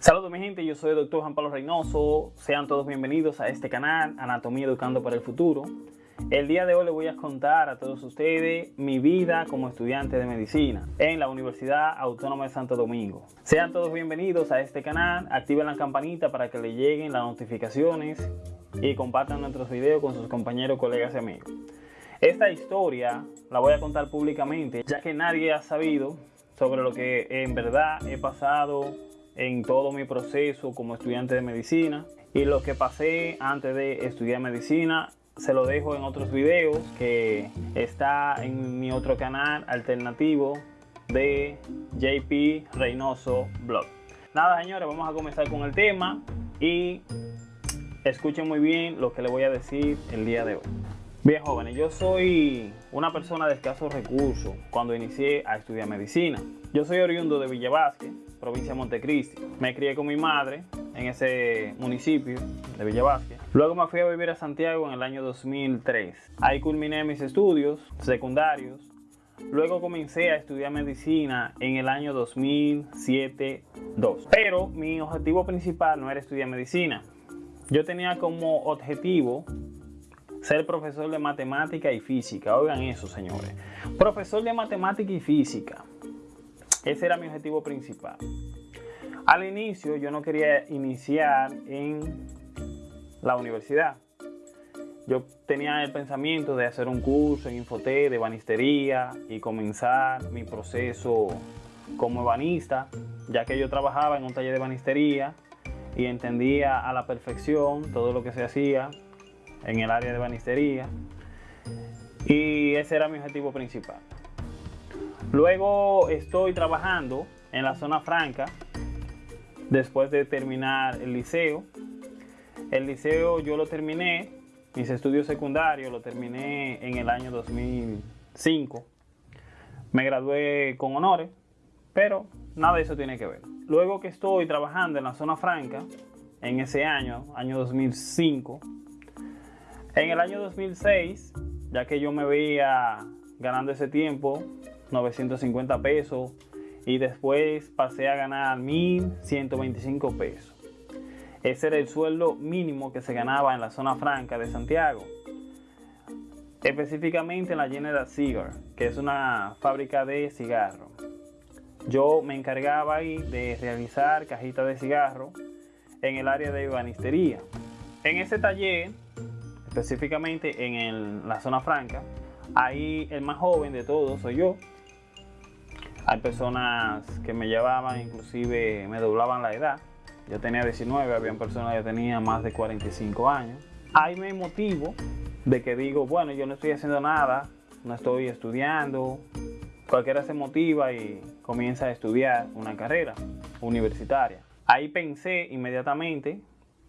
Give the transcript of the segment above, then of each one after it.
Saludos mi gente, yo soy el doctor Juan Pablo Reynoso. Sean todos bienvenidos a este canal, Anatomía Educando para el Futuro. El día de hoy les voy a contar a todos ustedes mi vida como estudiante de medicina en la Universidad Autónoma de Santo Domingo. Sean todos bienvenidos a este canal, activen la campanita para que les lleguen las notificaciones y compartan nuestros videos con sus compañeros, colegas y amigos. Esta historia la voy a contar públicamente ya que nadie ha sabido sobre lo que en verdad he pasado en todo mi proceso como estudiante de medicina y lo que pasé antes de estudiar medicina se lo dejo en otros videos que está en mi otro canal alternativo de JP Reynoso Blog. Nada señores, vamos a comenzar con el tema y escuchen muy bien lo que les voy a decir el día de hoy. Bien jóvenes, yo soy una persona de escasos recursos cuando inicié a estudiar medicina. Yo soy oriundo de Villa Vázquez, provincia de Montecristi. Me crié con mi madre en ese municipio de Villa Vázquez. Luego me fui a vivir a Santiago en el año 2003. Ahí culminé mis estudios secundarios. Luego comencé a estudiar medicina en el año 2007-2. Pero mi objetivo principal no era estudiar medicina. Yo tenía como objetivo ser profesor de matemática y física. Oigan eso, señores. Profesor de matemática y física. Ese era mi objetivo principal. Al inicio yo no quería iniciar en la universidad. Yo tenía el pensamiento de hacer un curso en Infoté de banistería y comenzar mi proceso como ebanista, ya que yo trabajaba en un taller de banistería y entendía a la perfección todo lo que se hacía en el área de banistería y ese era mi objetivo principal. Luego estoy trabajando en la zona franca después de terminar el liceo. El liceo yo lo terminé, mis estudios secundarios lo terminé en el año 2005. Me gradué con honores, pero nada de eso tiene que ver. Luego que estoy trabajando en la zona franca, en ese año, año 2005, en el año 2006, ya que yo me veía ganando ese tiempo 950 pesos y después pasé a ganar 1125 pesos. Ese era el sueldo mínimo que se ganaba en la zona franca de Santiago. Específicamente en la General Cigar, que es una fábrica de cigarros. Yo me encargaba ahí de realizar cajitas de cigarro en el área de banistería. En ese taller específicamente en la zona franca. Ahí el más joven de todos soy yo. Hay personas que me llevaban, inclusive me doblaban la edad. Yo tenía 19, había personas que tenían más de 45 años. Ahí me motivo de que digo, bueno, yo no estoy haciendo nada, no estoy estudiando. Cualquiera se motiva y comienza a estudiar una carrera universitaria. Ahí pensé inmediatamente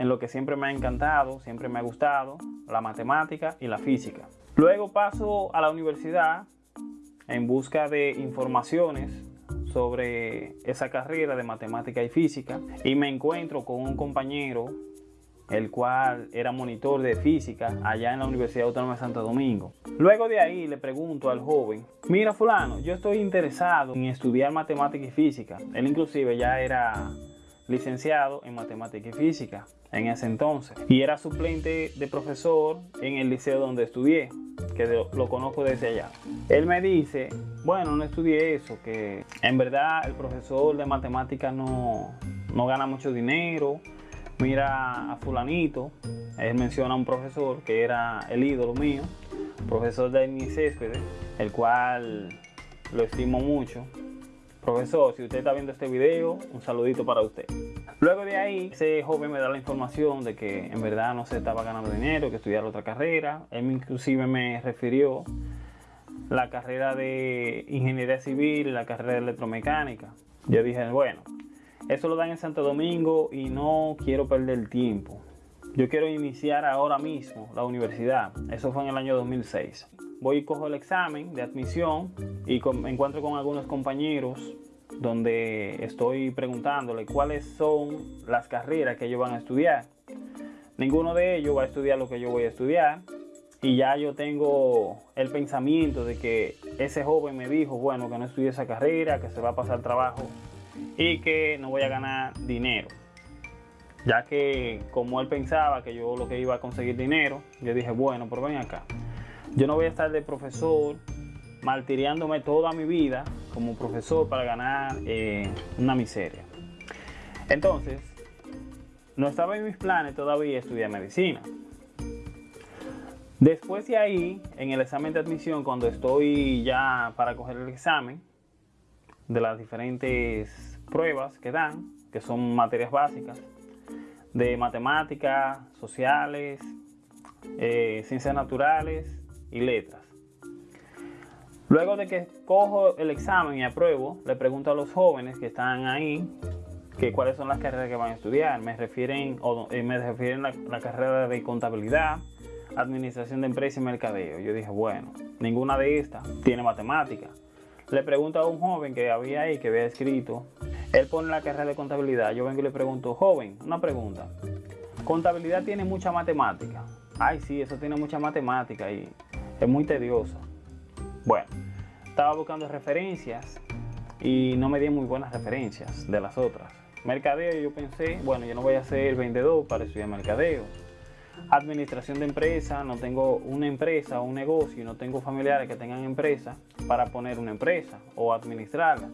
en lo que siempre me ha encantado, siempre me ha gustado, la matemática y la física. Luego paso a la universidad en busca de informaciones sobre esa carrera de matemática y física y me encuentro con un compañero el cual era monitor de física allá en la Universidad Autónoma de Santo Domingo. Luego de ahí le pregunto al joven, mira fulano, yo estoy interesado en estudiar matemática y física. Él inclusive ya era licenciado en matemática y física en ese entonces. Y era suplente de profesor en el liceo donde estudié que lo conozco desde allá. Él me dice bueno no estudié eso que en verdad el profesor de matemática no, no gana mucho dinero. Mira a fulanito él menciona a un profesor que era el ídolo mío profesor de mi césped el cual lo estimo mucho Profesor, si usted está viendo este video, un saludito para usted. Luego de ahí, ese joven me da la información de que en verdad no se estaba ganando dinero, que estudiara otra carrera. Él inclusive me refirió la carrera de ingeniería civil la carrera de electromecánica. Yo dije, bueno, eso lo dan en Santo Domingo y no quiero perder tiempo. Yo quiero iniciar ahora mismo la universidad. Eso fue en el año 2006 voy y cojo el examen de admisión y me encuentro con algunos compañeros donde estoy preguntándole cuáles son las carreras que ellos van a estudiar. Ninguno de ellos va a estudiar lo que yo voy a estudiar y ya yo tengo el pensamiento de que ese joven me dijo, bueno, que no estudie esa carrera, que se va a pasar trabajo y que no voy a ganar dinero. Ya que como él pensaba que yo lo que iba a conseguir dinero, yo dije, bueno, pero ven acá. Yo no voy a estar de profesor martiriándome toda mi vida como profesor para ganar eh, una miseria. Entonces, no estaba en mis planes todavía estudiar medicina. Después de ahí, en el examen de admisión, cuando estoy ya para coger el examen de las diferentes pruebas que dan, que son materias básicas, de matemáticas, sociales, eh, ciencias naturales y letras. Luego de que cojo el examen y apruebo, le pregunto a los jóvenes que están ahí que cuáles son las carreras que van a estudiar. Me refieren, o, eh, me refieren a la, carrera de contabilidad, administración de empresas y mercadeo. Yo dije, bueno, ninguna de estas tiene matemática. Le pregunto a un joven que había ahí, que había escrito, él pone la carrera de contabilidad. Yo vengo y le pregunto, joven, una pregunta. Contabilidad tiene mucha matemática. Ay, sí, eso tiene mucha matemática y es muy tedioso. Bueno, estaba buscando referencias y no me di muy buenas referencias de las otras. Mercadeo, yo pensé, bueno, yo no voy a ser vendedor para estudiar mercadeo. Administración de empresa, no tengo una empresa o un negocio, no tengo familiares que tengan empresa para poner una empresa o administrarla.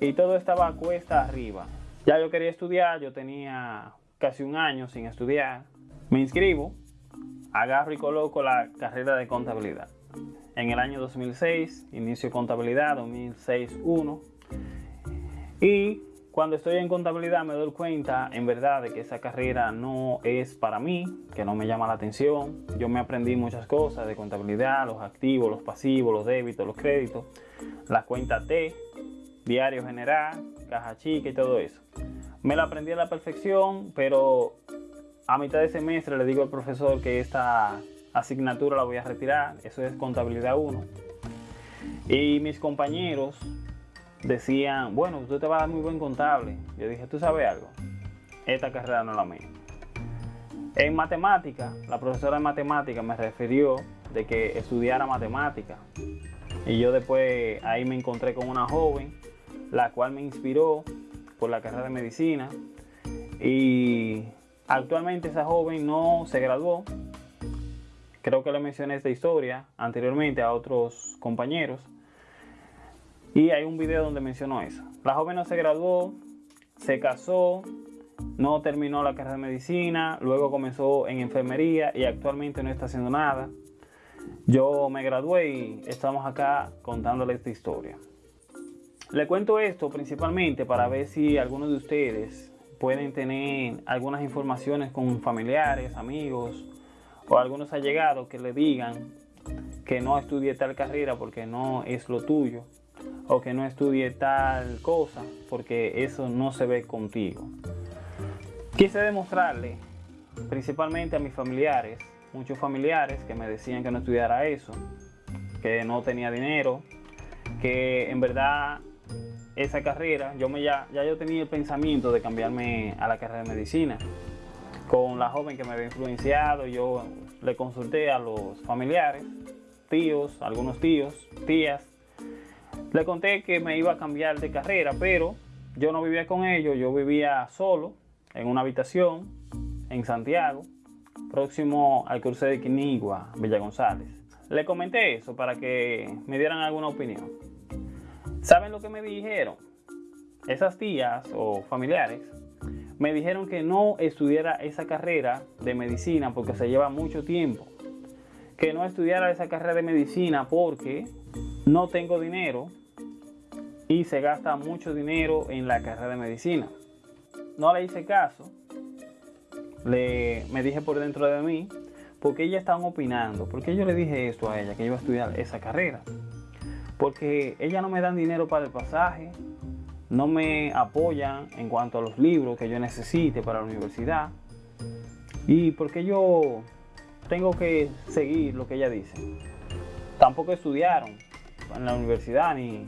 Y todo estaba cuesta arriba. Ya yo quería estudiar, yo tenía casi un año sin estudiar. Me inscribo, agarro y coloco la carrera de contabilidad. En el año 2006 inicio contabilidad, 2006-1. Y cuando estoy en contabilidad me doy cuenta en verdad de que esa carrera no es para mí, que no me llama la atención. Yo me aprendí muchas cosas de contabilidad, los activos, los pasivos, los débitos, los créditos, la cuenta T, diario general, caja chica y todo eso. Me la aprendí a la perfección, pero a mitad de semestre le digo al profesor que esta asignatura la voy a retirar, eso es contabilidad 1. Y mis compañeros decían, bueno, usted te va a dar muy buen contable. Yo dije, ¿tú sabes algo? Esta carrera no es la mía. En matemática, la profesora de matemática me refirió de que estudiara matemática. Y yo después ahí me encontré con una joven, la cual me inspiró por la carrera de medicina. Y actualmente esa joven no se graduó, Creo que le mencioné esta historia anteriormente a otros compañeros. Y hay un video donde mencionó eso. La joven no se graduó, se casó, no terminó la carrera de medicina, luego comenzó en enfermería y actualmente no está haciendo nada. Yo me gradué y estamos acá contándole esta historia. Le cuento esto principalmente para ver si algunos de ustedes pueden tener algunas informaciones con familiares, amigos o algunos allegados que le digan que no estudie tal carrera porque no es lo tuyo o que no estudie tal cosa porque eso no se ve contigo. Quise demostrarle principalmente a mis familiares, muchos familiares que me decían que no estudiara eso, que no tenía dinero, que en verdad esa carrera, yo me ya, ya yo tenía el pensamiento de cambiarme a la carrera de medicina con la joven que me había influenciado, yo le consulté a los familiares, tíos, algunos tíos, tías. Le conté que me iba a cambiar de carrera, pero yo no vivía con ellos, yo vivía solo en una habitación en Santiago, próximo al cruce de Quinigua, Villa González. Le comenté eso para que me dieran alguna opinión. ¿Saben lo que me dijeron? Esas tías o familiares me dijeron que no estudiara esa carrera de medicina porque se lleva mucho tiempo. Que no estudiara esa carrera de medicina porque no tengo dinero y se gasta mucho dinero en la carrera de medicina. No le hice caso. Le, me dije por dentro de mí, porque ellas estaban opinando, porque yo le dije esto a ella, que iba a estudiar esa carrera. Porque ella no me dan dinero para el pasaje, no me apoyan en cuanto a los libros que yo necesite para la universidad y porque yo tengo que seguir lo que ella dice. Tampoco estudiaron en la universidad ni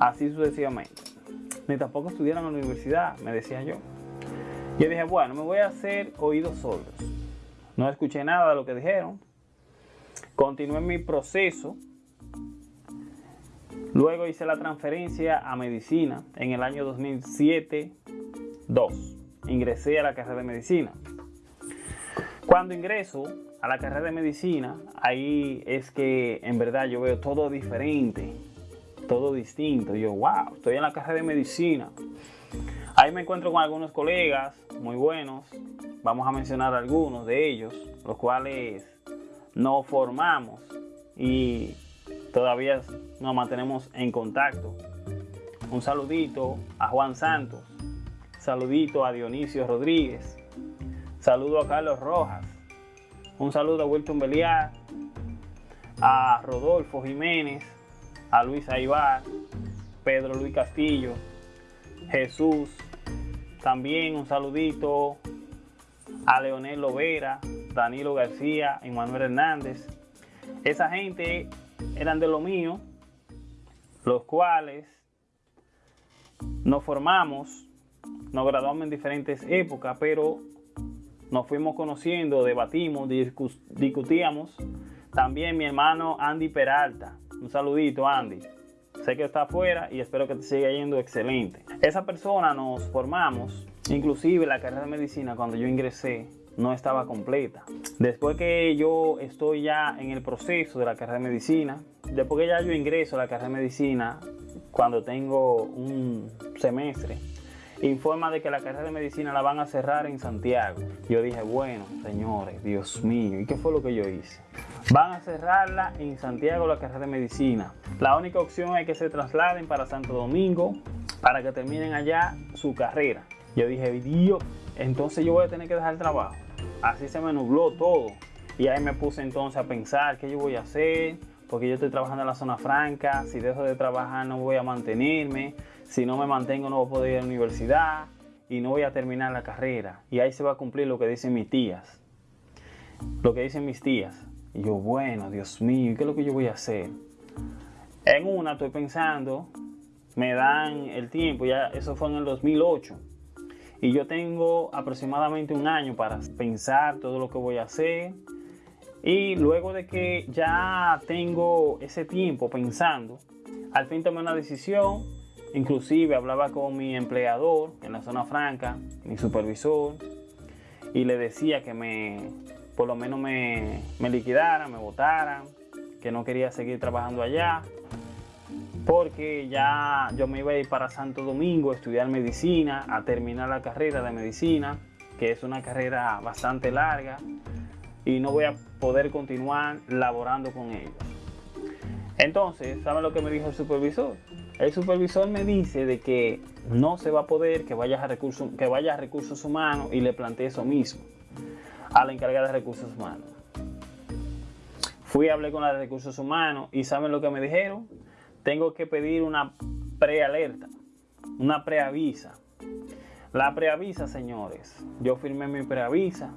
así sucesivamente. Ni tampoco estudiaron en la universidad, me decía yo. Yo dije, bueno, me voy a hacer oídos sordos. No escuché nada de lo que dijeron. Continué mi proceso Luego hice la transferencia a medicina en el año 2007-2. Ingresé a la carrera de medicina. Cuando ingreso a la carrera de medicina, ahí es que en verdad yo veo todo diferente, todo distinto. Yo, wow, estoy en la carrera de medicina. Ahí me encuentro con algunos colegas muy buenos. Vamos a mencionar algunos de ellos, los cuales nos formamos y todavía nos mantenemos en contacto. Un saludito a Juan Santos, saludito a Dionisio Rodríguez, saludo a Carlos Rojas, un saludo a Wilton Beliar, a Rodolfo Jiménez, a Luis Aibar, Pedro Luis Castillo, Jesús, también un saludito a Leonel Lovera, Danilo García y Manuel Hernández. Esa gente eran de lo mío, los cuales nos formamos, nos graduamos en diferentes épocas, pero nos fuimos conociendo, debatimos, discutíamos. También mi hermano Andy Peralta. Un saludito, Andy. Sé que está afuera y espero que te siga yendo excelente. Esa persona nos formamos, inclusive la carrera de medicina cuando yo ingresé no estaba completa. Después que yo estoy ya en el proceso de la carrera de medicina, después que ya yo ingreso a la carrera de medicina, cuando tengo un semestre, informa de que la carrera de medicina la van a cerrar en Santiago. Yo dije, bueno, señores, Dios mío, ¿y qué fue lo que yo hice? Van a cerrarla en Santiago la carrera de medicina. La única opción es que se trasladen para Santo Domingo para que terminen allá su carrera. Yo dije, Dios, entonces yo voy a tener que dejar el trabajo. Así se me nubló todo. Y ahí me puse entonces a pensar qué yo voy a hacer, porque yo estoy trabajando en la zona franca, si dejo de trabajar no voy a mantenerme, si no me mantengo no voy a poder ir a la universidad y no voy a terminar la carrera. Y ahí se va a cumplir lo que dicen mis tías. Lo que dicen mis tías. Y yo, bueno, Dios mío, ¿qué es lo que yo voy a hacer? En una estoy pensando, me dan el tiempo, ya eso fue en el 2008. Y yo tengo aproximadamente un año para pensar todo lo que voy a hacer. Y luego de que ya tengo ese tiempo pensando, al fin tomé una decisión Inclusive hablaba con mi empleador en la zona franca, mi supervisor, y le decía que me, por lo menos me, me liquidaran, me votaran, que no quería seguir trabajando allá, porque ya yo me iba a ir para Santo Domingo a estudiar medicina, a terminar la carrera de medicina, que es una carrera bastante larga, y no voy a poder continuar laborando con ellos. Entonces, ¿saben lo que me dijo el supervisor? El supervisor me dice de que no se va a poder que vaya a recursos, que vaya a recursos humanos y le planteé eso mismo a la encargada de recursos humanos. Fui a hablar con la de recursos humanos y ¿saben lo que me dijeron? Tengo que pedir una prealerta, una preavisa. La preavisa, señores, yo firmé mi preavisa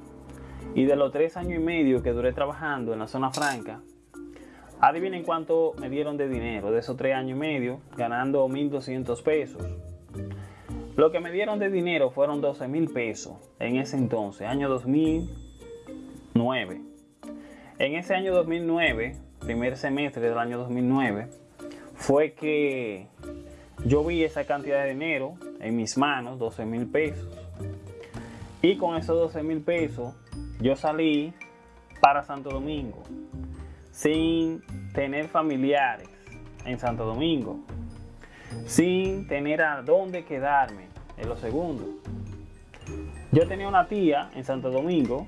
y de los tres años y medio que duré trabajando en la zona franca, Adivinen cuánto me dieron de dinero de esos tres años y medio, ganando 1.200 pesos. Lo que me dieron de dinero fueron 12 mil pesos en ese entonces, año 2009. En ese año 2009, primer semestre del año 2009, fue que yo vi esa cantidad de dinero en mis manos, 12 mil pesos. Y con esos 12 mil pesos, yo salí para Santo Domingo sin tener familiares en Santo Domingo, sin tener a dónde quedarme, en lo segundo. Yo tenía una tía en Santo Domingo,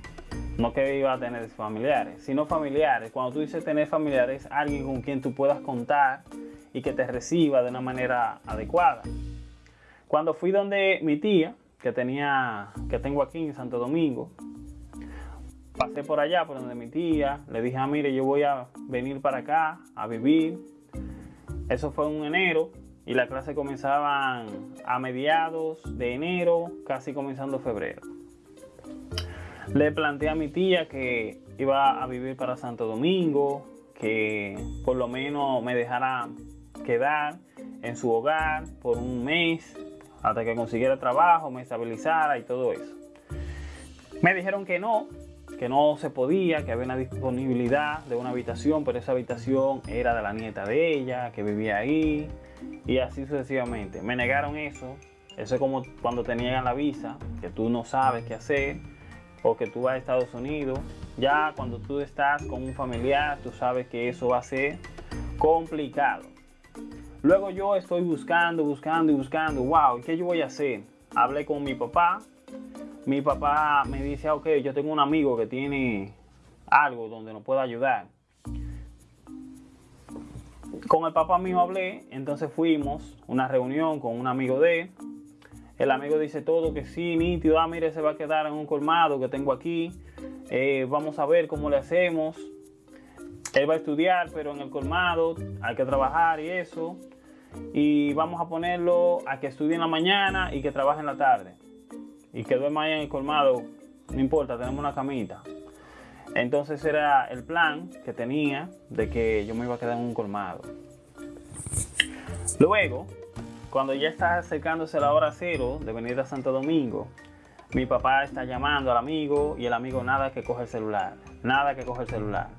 no que iba a tener familiares, sino familiares. Cuando tú dices tener familiares, alguien con quien tú puedas contar y que te reciba de una manera adecuada. Cuando fui donde mi tía, que tenía, que tengo aquí en Santo Domingo, pasé por allá, por donde mi tía, le dije, ah, mire, yo voy a venir para acá a vivir. Eso fue en enero y las clases comenzaban a mediados de enero, casi comenzando febrero. Le planteé a mi tía que iba a vivir para Santo Domingo, que por lo menos me dejara quedar en su hogar por un mes hasta que consiguiera trabajo, me estabilizara y todo eso. Me dijeron que no, que no se podía, que había una disponibilidad de una habitación, pero esa habitación era de la nieta de ella, que vivía ahí, y así sucesivamente. Me negaron eso. Eso es como cuando te niegan la visa, que tú no sabes qué hacer, o que tú vas a Estados Unidos. Ya cuando tú estás con un familiar, tú sabes que eso va a ser complicado. Luego yo estoy buscando, buscando y buscando, wow, ¿qué yo voy a hacer? Hablé con mi papá, mi papá me dice, ok, yo tengo un amigo que tiene algo donde nos pueda ayudar. Con el papá mío hablé, entonces fuimos a una reunión con un amigo de él. El amigo dice todo que sí, nítido, ah, mire, se va a quedar en un colmado que tengo aquí. Eh, vamos a ver cómo le hacemos. Él va a estudiar, pero en el colmado hay que trabajar y eso. Y vamos a ponerlo a que estudie en la mañana y que trabaje en la tarde y que duerma ahí en el colmado, no importa, tenemos una camita. Entonces era el plan que tenía de que yo me iba a quedar en un colmado. Luego, cuando ya está acercándose la hora cero de venir a Santo Domingo, mi papá está llamando al amigo y el amigo nada que coge el celular, nada que coge el celular.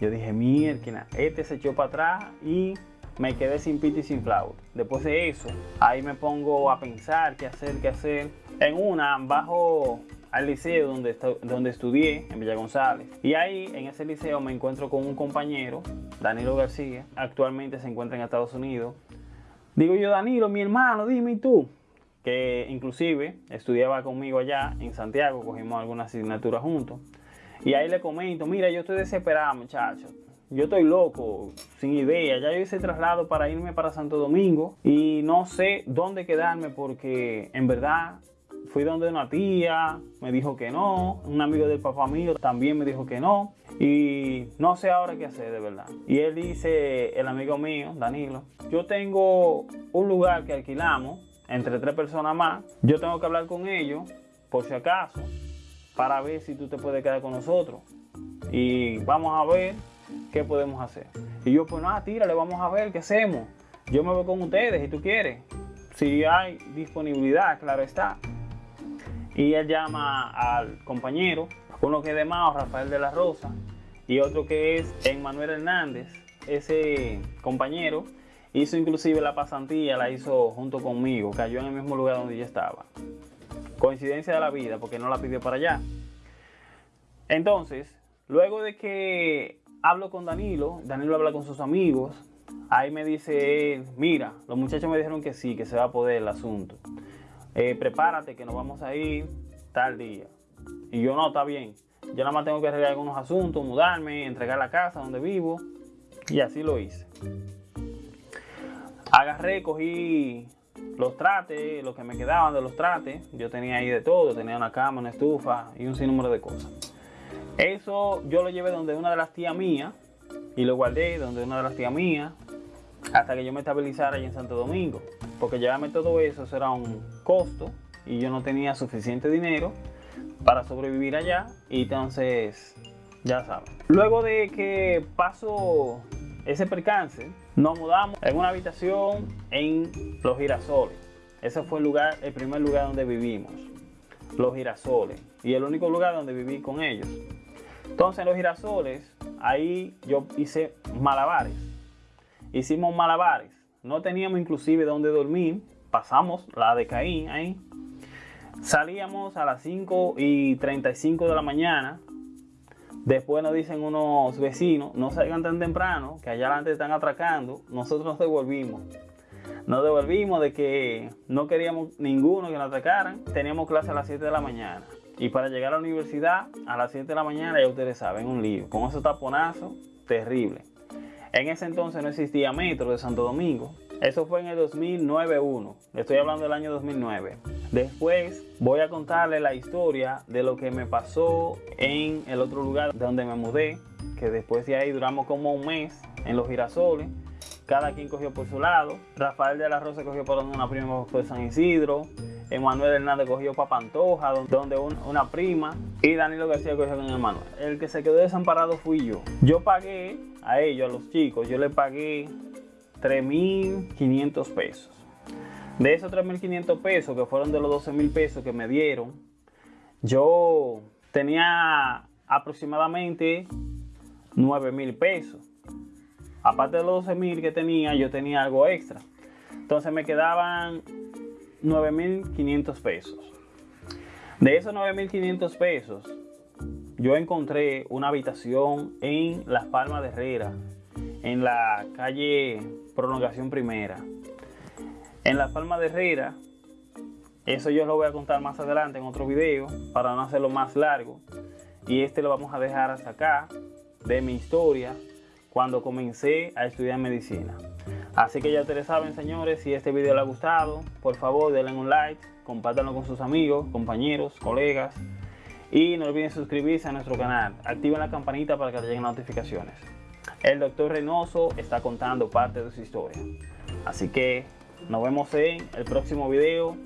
Yo dije, mierda, este se echó para atrás y me quedé sin pito y sin flauta. Después de eso, ahí me pongo a pensar qué hacer, qué hacer. En una, bajo al liceo donde, donde estudié, en Villa González. Y ahí, en ese liceo, me encuentro con un compañero, Danilo García. Actualmente se encuentra en Estados Unidos. Digo yo, Danilo, mi hermano, dime tú. Que inclusive estudiaba conmigo allá en Santiago, cogimos algunas asignaturas juntos. Y ahí le comento, mira, yo estoy desesperado, muchachos yo estoy loco, sin idea. Ya yo hice traslado para irme para Santo Domingo y no sé dónde quedarme porque en verdad fui donde una tía, me dijo que no, un amigo del papá mío también me dijo que no y no sé ahora qué hacer de verdad. Y él dice, el amigo mío, Danilo, yo tengo un lugar que alquilamos entre tres personas más, yo tengo que hablar con ellos por si acaso para ver si tú te puedes quedar con nosotros. Y vamos a ver ¿qué podemos hacer? Y yo, pues nada, tírale, vamos a ver qué hacemos. Yo me voy con ustedes si tú quieres. Si hay disponibilidad, claro está. Y él llama al compañero, uno que es de Mao, Rafael de la Rosa, y otro que es Emmanuel Hernández. Ese compañero hizo inclusive la pasantía, la hizo junto conmigo, cayó en el mismo lugar donde yo estaba. Coincidencia de la vida, porque no la pidió para allá. Entonces, luego de que hablo con Danilo, Danilo habla con sus amigos, ahí me dice mira, los muchachos me dijeron que sí, que se va a poder el asunto. Eh, prepárate que nos vamos a ir tal día. Y yo no, está bien. Yo nada más tengo que arreglar algunos asuntos, mudarme, entregar la casa donde vivo. Y así lo hice. Agarré, cogí los trates, los que me quedaban de los trates. Yo tenía ahí de todo, tenía una cama, una estufa y un sinnúmero de cosas. Eso yo lo llevé donde una de las tías mías y lo guardé donde una de las tías mías hasta que yo me estabilizara allí en Santo Domingo. Porque llevarme todo eso, eso era un costo y yo no tenía suficiente dinero para sobrevivir allá y entonces ya saben. Luego de que pasó ese percance, nos mudamos en una habitación en Los Girasoles. Ese fue el primer lugar donde vivimos, Los Girasoles, y el único lugar donde viví con ellos. Entonces en los girasoles, ahí yo hice malabares. Hicimos malabares. No teníamos inclusive donde dormir. Pasamos la de Caín ahí. Salíamos a las 5 y 35 de la mañana. Después nos dicen unos vecinos, no salgan tan temprano, que allá adelante están atracando. Nosotros nos devolvimos. Nos devolvimos de que no queríamos ninguno que nos atracaran. Teníamos clase a las 7 de la mañana. Y para llegar a la universidad a las 7 de la mañana, ya ustedes saben, un lío. Con esos taponazos, terrible. En ese entonces no existía metro de Santo Domingo. Eso fue en el 2009-1. Estoy hablando del año 2009. Después voy a contarle la historia de lo que me pasó en el otro lugar donde me mudé. Que después de ahí duramos como un mes en los girasoles. Cada quien cogió por su lado. Rafael de la Rosa cogió por una prima por San Isidro. Emanuel Hernández cogió para Pantoja, donde una prima, y Danilo García cogió con Emanuel. El que se quedó desamparado fui yo. Yo pagué a ellos, a los chicos, yo le pagué 3.500 pesos. De esos 3.500 pesos, que fueron de los 12.000 pesos que me dieron, yo tenía aproximadamente 9 mil pesos. Aparte de los 12 mil que tenía, yo tenía algo extra. Entonces me quedaban 9.500 pesos. De esos 9.500 pesos, yo encontré una habitación en Las Palmas de Herrera, en la calle Prolongación Primera. En Las Palmas de Herrera, eso yo lo voy a contar más adelante en otro video para no hacerlo más largo. Y este lo vamos a dejar hasta acá de mi historia cuando comencé a estudiar medicina. Así que ya ustedes saben, señores, si este video les ha gustado, por favor denle un like, compártanlo con sus amigos, compañeros, colegas. Y no olviden suscribirse a nuestro canal. Activen la campanita para que les lleguen notificaciones. El doctor Reynoso está contando parte de su historia. Así que nos vemos en el próximo video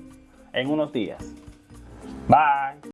en unos días. Bye.